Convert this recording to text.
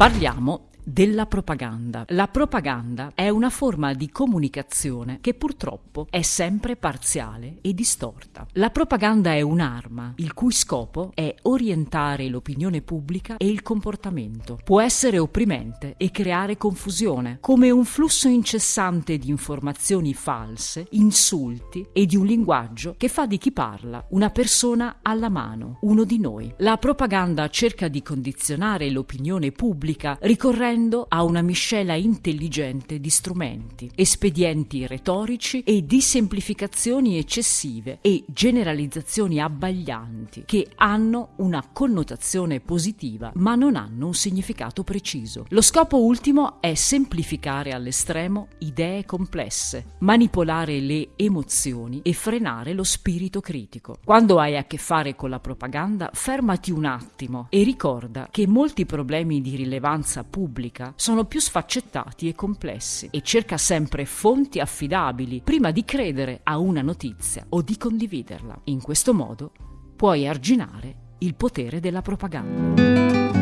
Parliamo della propaganda. La propaganda è una forma di comunicazione che purtroppo è sempre parziale e distorta. La propaganda è un'arma il cui scopo è orientare l'opinione pubblica e il comportamento. Può essere opprimente e creare confusione, come un flusso incessante di informazioni false, insulti e di un linguaggio che fa di chi parla una persona alla mano, uno di noi. La propaganda cerca di condizionare l'opinione pubblica ricorrendo ricorrendo a una miscela intelligente di strumenti, espedienti retorici e di semplificazioni eccessive e generalizzazioni abbaglianti che hanno una connotazione positiva ma non hanno un significato preciso. Lo scopo ultimo è semplificare all'estremo idee complesse, manipolare le emozioni e frenare lo spirito critico. Quando hai a che fare con la propaganda, fermati un attimo e ricorda che molti problemi di rilevanza pubblica pubblica sono più sfaccettati e complessi e cerca sempre fonti affidabili prima di credere a una notizia o di condividerla. In questo modo puoi arginare il potere della propaganda.